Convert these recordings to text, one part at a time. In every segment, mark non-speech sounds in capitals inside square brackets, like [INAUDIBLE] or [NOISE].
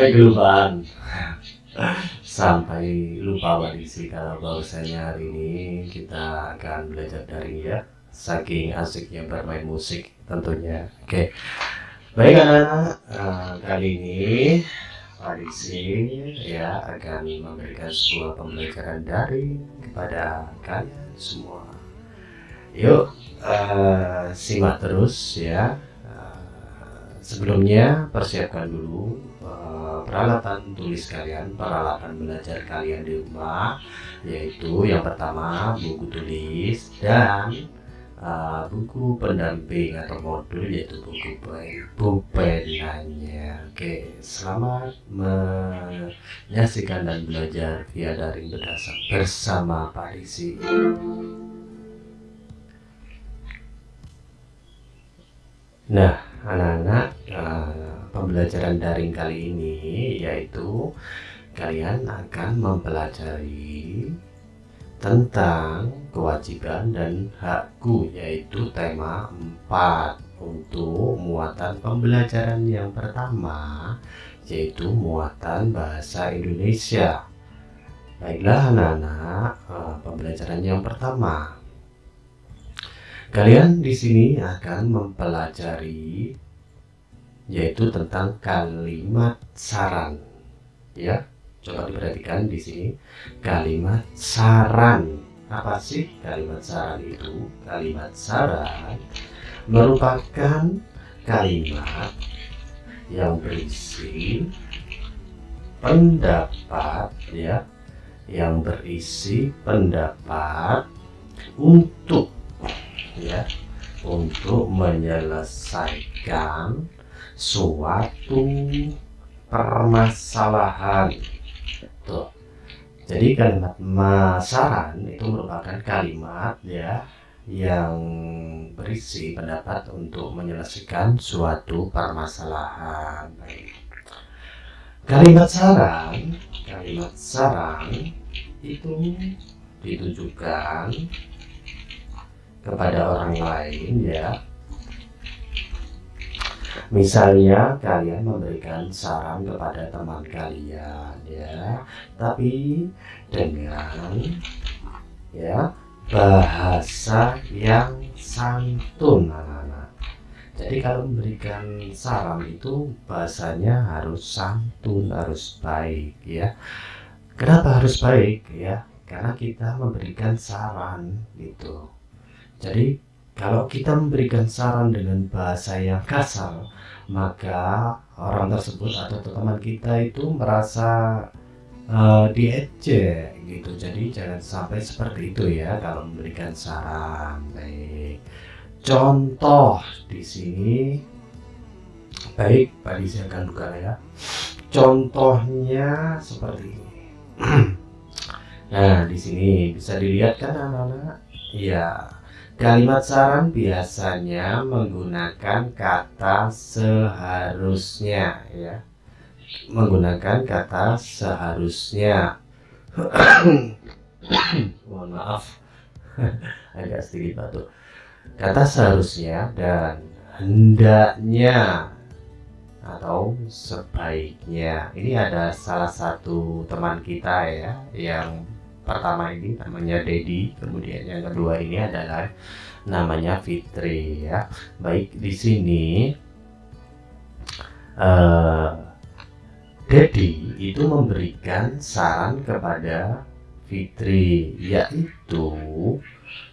sampai kelupaan sampai lupa sih kalau bahwasanya hari ini kita akan belajar dari ya. Saking asiknya bermain musik tentunya. Oke. Baik anak-anak uh, kali ini Adisi ya akan memberikan sebuah pembelajaran dari kepada kalian semua. Yuk uh, simak terus ya sebelumnya persiapkan dulu uh, peralatan tulis kalian peralatan belajar kalian di rumah yaitu yang pertama buku tulis dan uh, buku pendamping atau modul yaitu buku pulpenanya oke selamat menyaksikan dan belajar via daring berdasar bersama Pak Risi. Nah anak-anak pembelajaran daring kali ini yaitu kalian akan mempelajari tentang kewajiban dan hakku yaitu tema 4 untuk muatan pembelajaran yang pertama yaitu muatan bahasa Indonesia. Baiklah anak-anak uh, pembelajaran yang pertama. Kalian di sini akan mempelajari yaitu tentang kalimat saran. Ya, coba diperhatikan di sini kalimat saran. Apa sih kalimat saran itu? Kalimat saran merupakan kalimat yang berisi pendapat ya yang berisi pendapat untuk ya untuk menyelesaikan suatu permasalahan. Tuh. Jadi kalimat masaran itu merupakan kalimat ya yang berisi pendapat untuk menyelesaikan suatu permasalahan. Kalimat saran kalimat saran itu ditujukan kepada orang lain ya misalnya kalian memberikan saran kepada teman kalian ya. Tapi dengan ya bahasa yang santun anak-anak. Jadi kalau memberikan saran itu bahasanya harus santun harus baik ya. Kenapa harus baik ya? Karena kita memberikan saran gitu. Jadi kalau kita memberikan saran dengan bahasa yang kasar, maka orang tersebut atau teman kita itu merasa uh, diejek gitu. Jadi jangan sampai seperti itu ya kalau memberikan saran. Baik. Contoh di sini baik Pak Disi akan buka ya. Contohnya seperti ini. [CLEARS THROAT] nah, di sini bisa dilihat kan anak-anak? Iya. Kalimat saran biasanya menggunakan kata seharusnya ya. Menggunakan kata seharusnya. [COUGHS] Mohon maaf. [LAUGHS] Agak sedikit batuk. Kata seharusnya dan hendaknya atau sebaiknya. Ini ada salah satu teman kita ya yang pertama ini namanya Dedi kemudian yang kedua ini adalah namanya Fitri ya. Baik di sini uh, Dedi itu memberikan saran kepada Fitri yaitu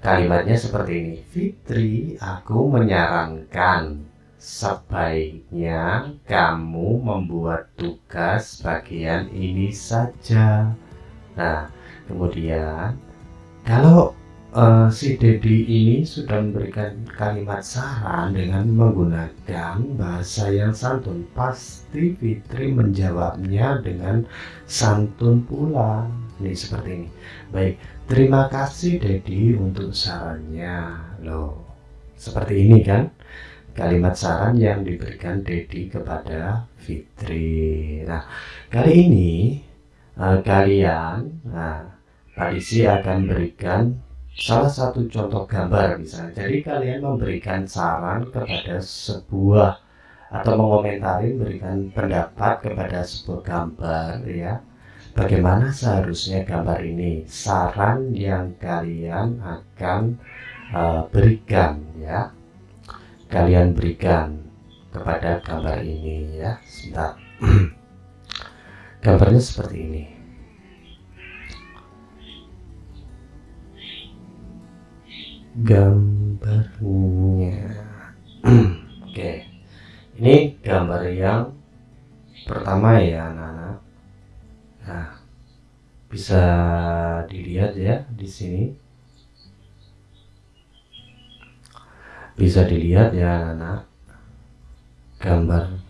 kalimatnya seperti ini Fitri aku menyarankan sebaiknya kamu membuat tugas bagian ini saja. Nah kemudian kalau uh, si Dedi ini sudah memberikan kalimat saran dengan menggunakan bahasa yang santun pasti Fitri menjawabnya dengan santun pula. Nih seperti ini. Baik terima kasih Dedi untuk sarannya. Loh seperti ini kan? Kalimat saran yang diberikan Dedi kepada Fitri. Nah kali ini uh, kalian nah Pak Isi akan berikan salah satu contoh gambar misalnya. Jadi kalian memberikan saran kepada sebuah atau mengomentari berikan pendapat kepada sebuah gambar ya. Bagaimana seharusnya gambar ini? Saran yang kalian akan uh, berikan ya. Kalian berikan kepada gambar ini ya. Sebentar. [CLEARS THROAT] Gambarnya seperti ini gambarnya. [CLEARS THROAT] Oke. Ini gambar yang pertama ya anak-anak nah bisa dilihat ya di sini. Bisa dilihat ya anak-anak gambar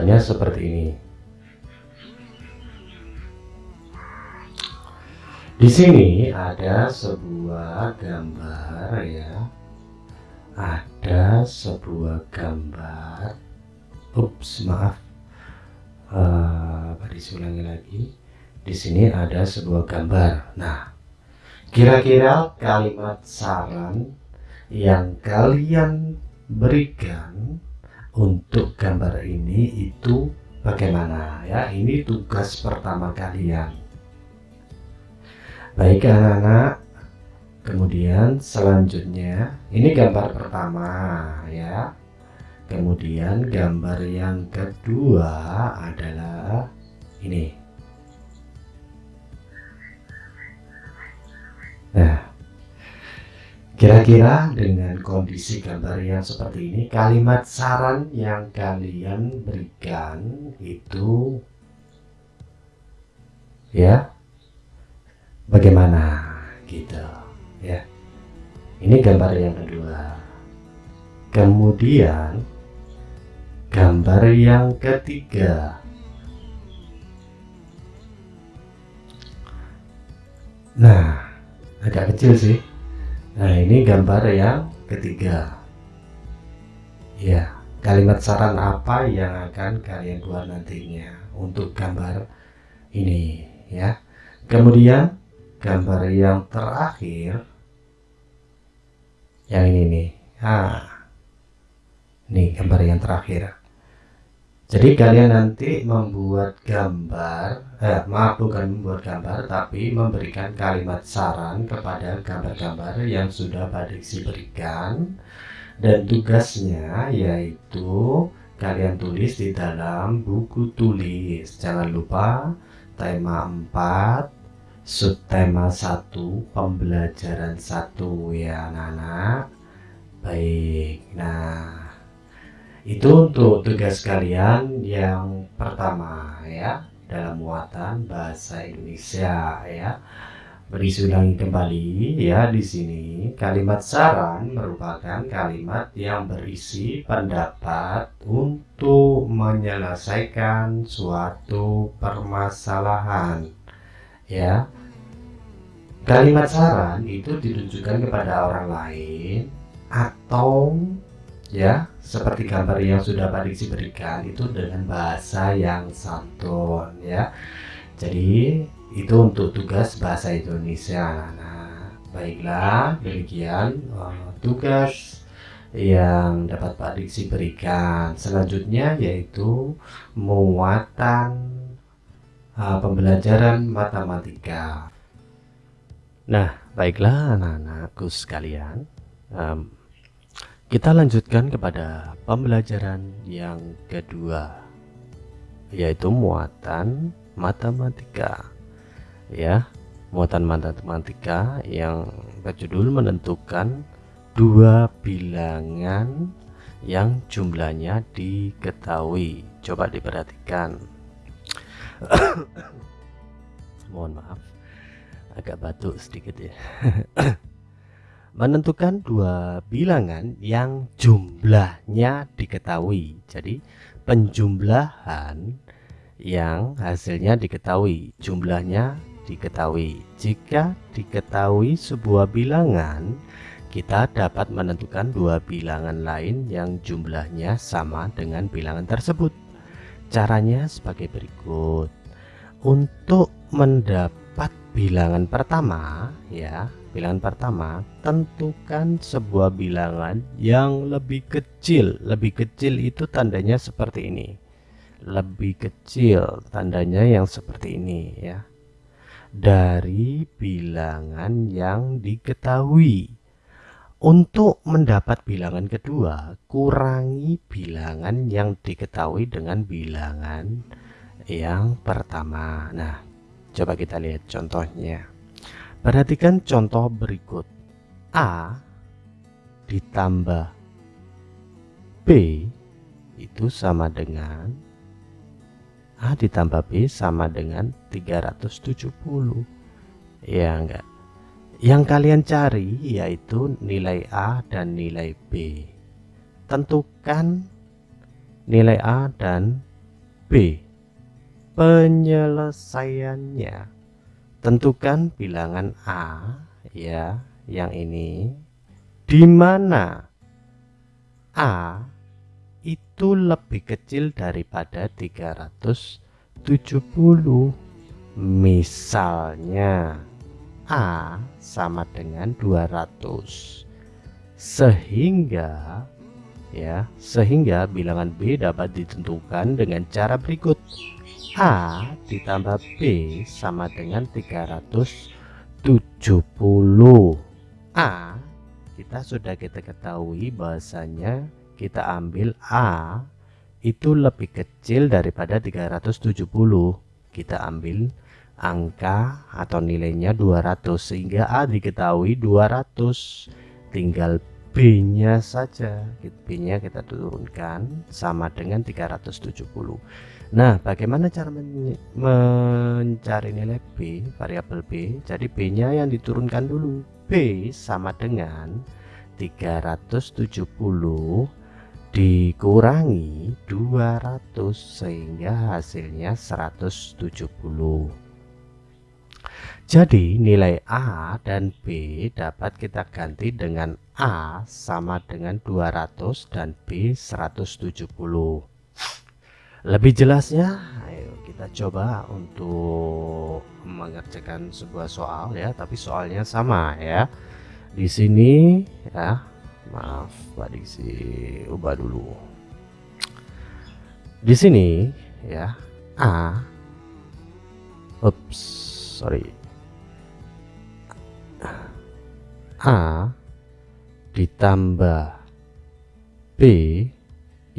gambarnya seperti ini. Di sini ada sebuah gambar ya. Ada sebuah gambar. Ups maaf. Uh, ulangi lagi? Di sini ada sebuah gambar. Nah kira-kira kalimat saran yang kalian berikan untuk gambar ini itu bagaimana? Ya ini tugas pertama kalian. Baik anak-anak. Kemudian selanjutnya ini gambar pertama ya. Kemudian gambar yang kedua adalah ini. Nah Kira-kira dengan kondisi gambar yang seperti ini, kalimat saran yang kalian berikan itu ya bagaimana gitu ya. Ini gambar yang kedua. Kemudian gambar yang ketiga. Nah, agak kecil sih Nah ini gambar yang ketiga. Ya kalimat saran apa yang akan kalian buat nantinya untuk gambar ini ya? Kemudian gambar yang terakhir yang ini nih. Ah ini gambar yang terakhir jadi kalian nanti membuat gambar, eh, maaf bukan membuat gambar, tapi memberikan kalimat saran kepada gambar-gambar yang sudah Pak Diksi berikan. Dan tugasnya yaitu kalian tulis di dalam buku tulis. Jangan lupa tema 4, subtema 1, pembelajaran 1 ya anak-anak. Baik, nah itu untuk tugas kalian yang pertama ya dalam muatan bahasa Indonesia ya. Berisi ulangi kembali ya di sini. Kalimat saran merupakan kalimat yang berisi pendapat untuk menyelesaikan suatu permasalahan ya. Kalimat saran itu ditujukan kepada orang lain atau ya seperti gambar yang sudah Pak Diksi berikan itu dengan bahasa yang santun ya. Jadi itu untuk tugas bahasa Indonesia. Nah baiklah demikian uh, tugas yang dapat Pak Diksi berikan. Selanjutnya yaitu muatan uh, pembelajaran matematika. Nah baiklah anak-anakku sekalian. Um, kita lanjutkan kepada pembelajaran yang kedua yaitu muatan matematika. Ya muatan matematika yang berjudul menentukan dua bilangan yang jumlahnya diketahui. Coba diperhatikan. [COUGHS] Mohon maaf agak batuk sedikit ya [COUGHS] menentukan dua bilangan yang jumlahnya diketahui. Jadi penjumlahan yang hasilnya diketahui, jumlahnya diketahui. Jika diketahui sebuah bilangan, kita dapat menentukan dua bilangan lain yang jumlahnya sama dengan bilangan tersebut. Caranya sebagai berikut. Untuk mendapat bilangan pertama ya bilangan pertama tentukan sebuah bilangan yang lebih kecil. Lebih kecil itu tandanya seperti ini. Lebih kecil tandanya yang seperti ini ya. Dari bilangan yang diketahui. Untuk mendapat bilangan kedua kurangi bilangan yang diketahui dengan bilangan yang pertama. Nah Coba kita lihat contohnya. Perhatikan contoh berikut. A ditambah B itu sama dengan A ditambah B sama dengan 370. Ya enggak? Yang kalian cari yaitu nilai A dan nilai B. Tentukan nilai A dan B penyelesaiannya tentukan bilangan A ya yang ini. Di mana A itu lebih kecil daripada 370 misalnya A sama dengan 200 sehingga ya sehingga bilangan B dapat ditentukan dengan cara berikut A ditambah B sama dengan 370 A kita sudah kita ketahui bahasanya kita ambil A itu lebih kecil daripada 370 kita ambil angka atau nilainya 200 sehingga A diketahui 200 tinggal B nya saja B nya kita turunkan sama dengan 370 Nah, bagaimana cara men mencari nilai B, variabel B? Jadi B-nya yang diturunkan dulu. B sama dengan 370 dikurangi 200 sehingga hasilnya 170. Jadi nilai A dan B dapat kita ganti dengan A sama dengan 200 dan B 170 lebih jelasnya ayo kita coba untuk mengerjakan sebuah soal ya tapi soalnya sama ya. Di sini ya maaf Pak Diksi ubah dulu. Di sini ya A ups sorry. A ditambah B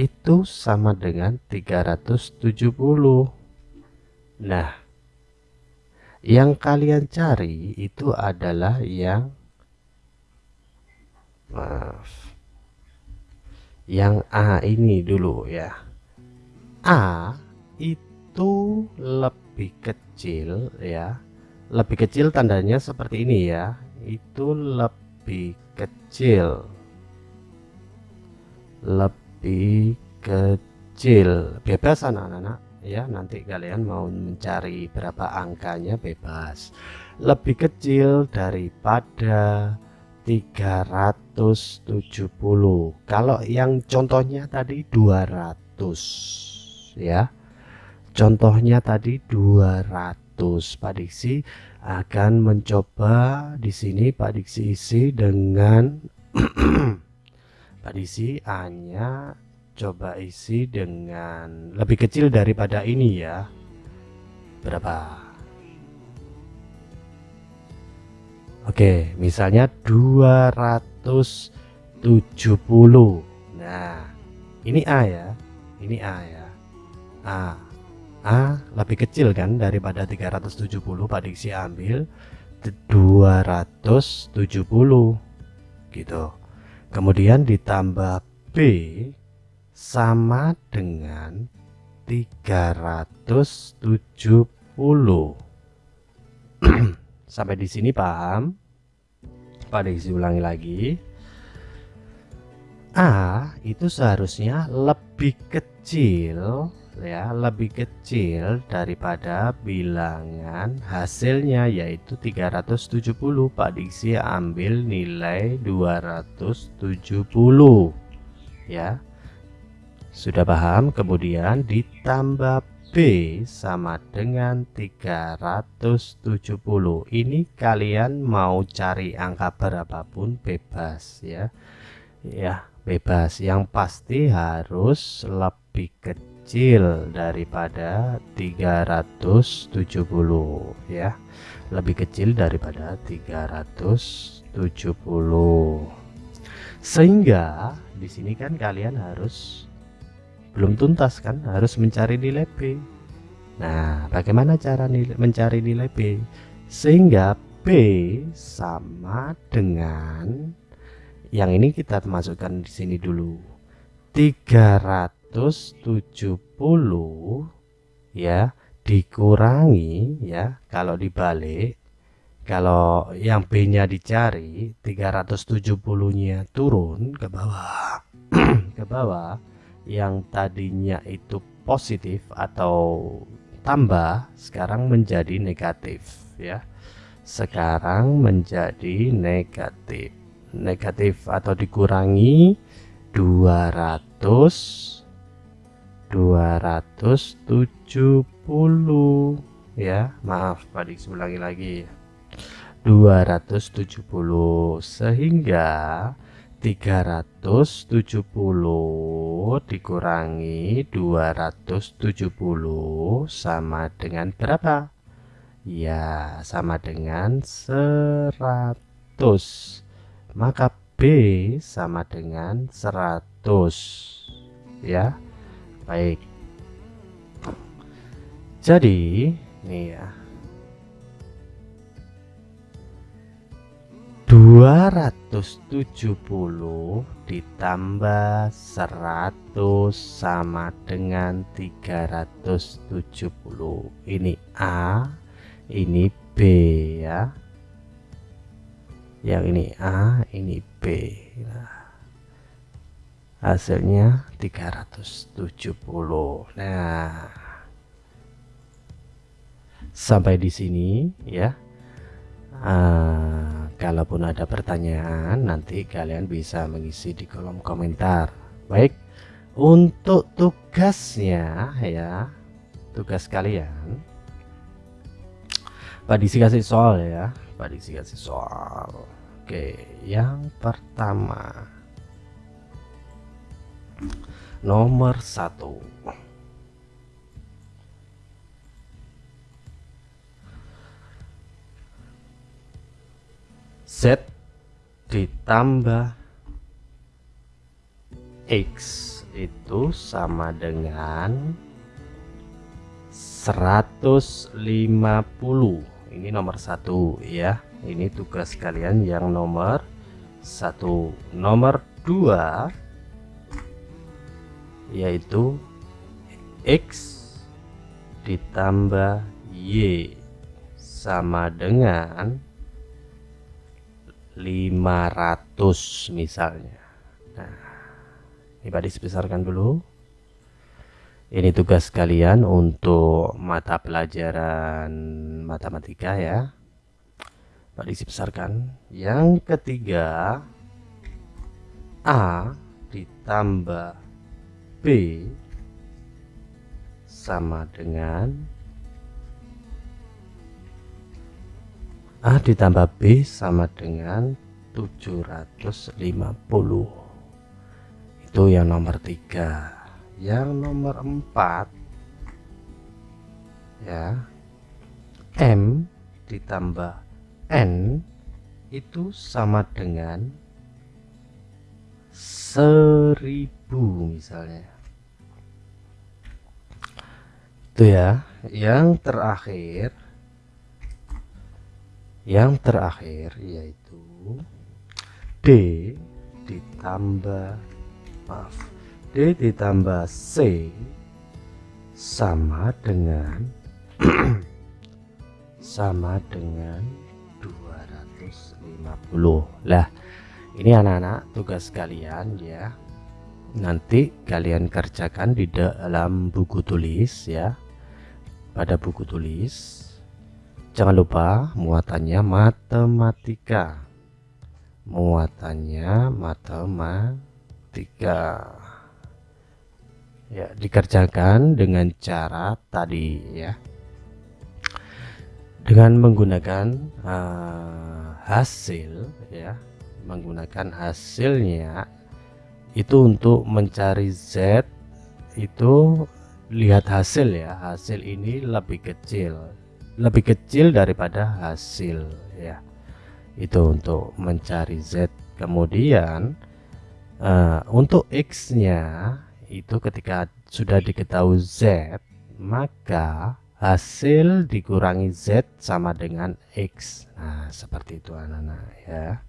itu sama dengan 370 nah yang kalian cari itu adalah yang maaf yang A ini dulu ya. A itu lebih kecil ya. Lebih kecil tandanya seperti ini ya. Itu lebih kecil. Lebih lebih kecil. Bebas anak-anak. Ya nanti kalian mau mencari berapa angkanya bebas. Lebih kecil daripada 370 kalau yang contohnya tadi 200 ya. Contohnya tadi 200 Pak Diksi akan mencoba di sini Pak Diksi isi dengan [CLEARS THROAT] Pak Disi hanya coba isi dengan lebih kecil daripada ini ya. Berapa? Oke misalnya 270 nah ini A ya. Ini A ya. A. A lebih kecil kan daripada 370 Pak Diksi ambil? 270 gitu kemudian ditambah B sama dengan 370 [CLEARS THROAT] sampai di sini paham? Pada isi ulangi lagi. A itu seharusnya lebih kecil ya. Lebih kecil daripada bilangan hasilnya yaitu 370 Pak Diksi ambil nilai 270 ya. Sudah paham? Kemudian ditambah B sama dengan 370 ini kalian mau cari angka berapapun bebas ya. Ya bebas. Yang pasti harus lebih kecil daripada 370 ya. Lebih kecil daripada 370 sehingga di sini kan kalian harus belum tuntas kan harus mencari nilai B nah bagaimana cara nilai, mencari nilai B sehingga B sama dengan yang ini kita masukkan di sini dulu 370 ya dikurangi ya kalau dibalik kalau yang B nya dicari 370 nya turun ke bawah [CLEARS THROAT] ke bawah yang tadinya itu positif atau tambah sekarang menjadi negatif ya. Sekarang menjadi negatif. Negatif atau dikurangi 200 270 ya maaf Pak Dik ulangi lagi. 270 sehingga 370 dikurangi 270 sama dengan berapa? Ya sama dengan 100 maka B sama dengan 100 ya baik. Jadi nih ya. 270 ditambah 100 sama dengan 370 ini A ini B ya. Yang ini A ini B. Nah, hasilnya 370 nah sampai di sini ya. Uh, kalaupun ada pertanyaan nanti kalian bisa mengisi di kolom komentar. Baik untuk tugasnya ya. Tugas kalian. Pak Disi kasih soal ya. Pak Diksi kasih soal. Oke yang pertama Nomor satu. Z ditambah X itu sama dengan 150 ini nomor satu ya. Ini tugas kalian yang nomor satu. Nomor dua yaitu X ditambah Y sama dengan 500 misalnya. Nah ini Pak sebesarkan dulu. Ini tugas kalian untuk mata pelajaran matematika ya. Pak besarkan. Yang ketiga A ditambah B sama dengan A ditambah B sama dengan 750 itu yang nomor tiga. Yang nomor 4 ya M ditambah N itu sama dengan seribu misalnya. Itu ya. Yang terakhir. Yang terakhir yaitu D ditambah maaf D ditambah C sama dengan [CLEARS THROAT] sama dengan 250 lah ini anak-anak tugas kalian ya. Nanti kalian kerjakan di dalam buku tulis ya. Pada buku tulis. Jangan lupa muatannya matematika. Muatannya matematika. Ya dikerjakan dengan cara tadi ya. Dengan menggunakan uh, hasil ya menggunakan hasilnya itu untuk mencari Z itu lihat hasil ya. Hasil ini lebih kecil lebih kecil daripada hasil ya. Itu untuk mencari Z. Kemudian uh, untuk X nya itu ketika sudah diketahui Z maka hasil dikurangi Z sama dengan X. Nah seperti itu anak-anak ya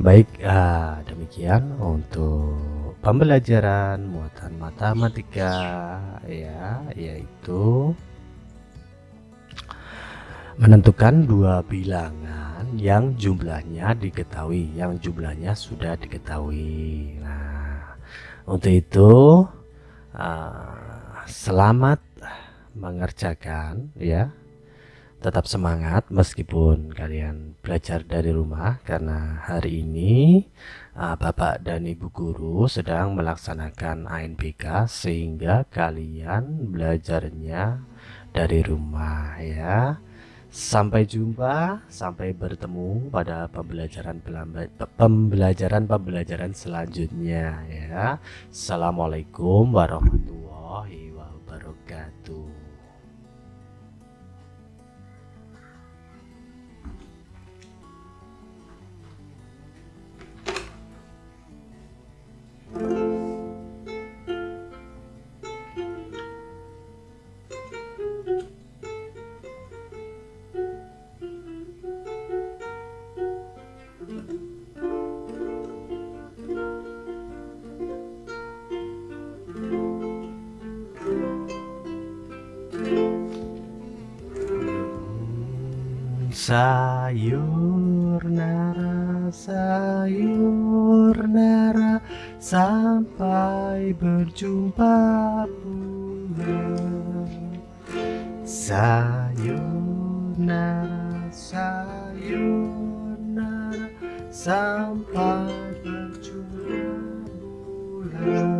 Baik, uh, demikian untuk pembelajaran muatan matematika ya, yaitu menentukan dua bilangan yang jumlahnya diketahui, yang jumlahnya sudah diketahui. Nah, untuk itu uh, selamat mengerjakan ya tetap semangat meskipun kalian belajar dari rumah karena hari ini uh, Bapak dan Ibu guru sedang melaksanakan ANBK sehingga kalian belajarnya dari rumah ya. Sampai jumpa, sampai bertemu pada pembelajaran pembelajaran pembelajaran selanjutnya ya. Assalamualaikum warahmatullahi wabarakatuh. Sayur nara, sayur nara Sampai berjumpa pula. Sayur nara, sayur nara Sampai berjumpa pula